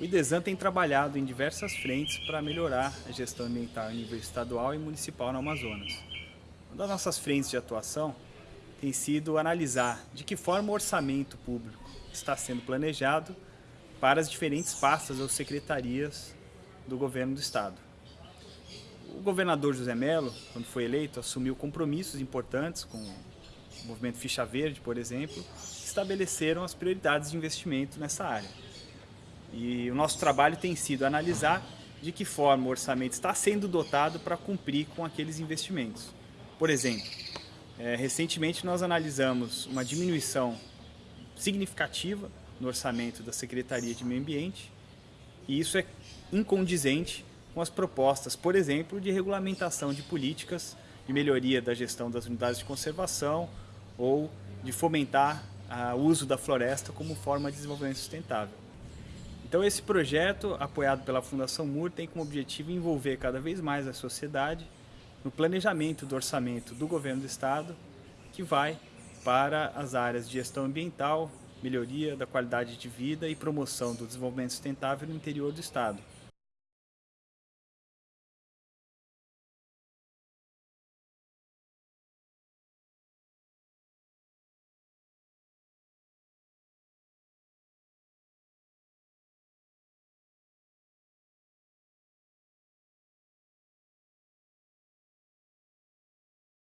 O IDESAN tem trabalhado em diversas frentes para melhorar a gestão ambiental em nível estadual e municipal no Amazonas. Uma das nossas frentes de atuação tem sido analisar de que forma o orçamento público está sendo planejado para as diferentes pastas ou secretarias do governo do Estado. O governador José Melo, quando foi eleito, assumiu compromissos importantes com o movimento Ficha Verde, por exemplo, que estabeleceram as prioridades de investimento nessa área. E o nosso trabalho tem sido analisar de que forma o orçamento está sendo dotado para cumprir com aqueles investimentos. Por exemplo, é, recentemente nós analisamos uma diminuição significativa no orçamento da Secretaria de Meio Ambiente e isso é incondizente com as propostas, por exemplo, de regulamentação de políticas de melhoria da gestão das unidades de conservação ou de fomentar o uso da floresta como forma de desenvolvimento sustentável. Então esse projeto, apoiado pela Fundação MUR, tem como objetivo envolver cada vez mais a sociedade no planejamento do orçamento do governo do estado, que vai para as áreas de gestão ambiental, melhoria da qualidade de vida e promoção do desenvolvimento sustentável no interior do estado.